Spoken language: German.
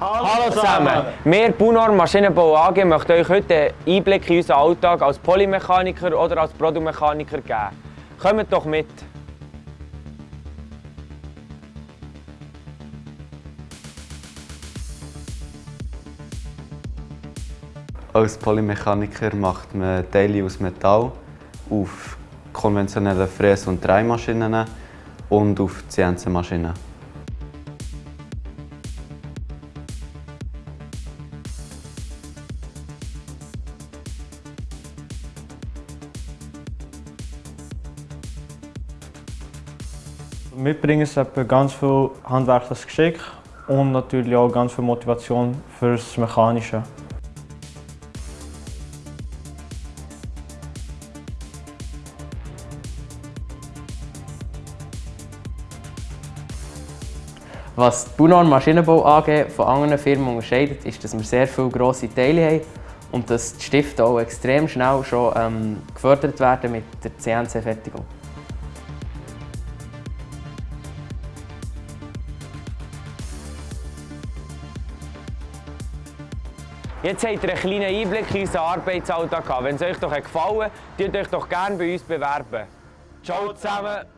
Hallo zusammen! Wir, Bunor Maschinenbau AG, möchten euch heute einen Einblick in unseren Alltag als Polymechaniker oder als Produktmechaniker geben. Kommt doch mit! Als Polymechaniker macht man Teile aus Metall auf konventionellen Fräs- und Dreimaschinen und auf CNC-Maschinen. Mitbringen ist ganz viel handwerkliches Geschick und natürlich auch ganz viel Motivation fürs Mechanische. Was die Bunon Maschinenbau AG von anderen Firmen unterscheidet, ist, dass wir sehr viele grosse Teile haben und dass die Stifte auch extrem schnell schon ähm, gefördert werden mit der CNC-Fertigung. Jetzt habt ihr einen kleinen Einblick in unseren Arbeitsalltag gehabt. Wenn es euch doch gefallen hat, tut euch doch gerne bei uns bewerben. Ciao zusammen!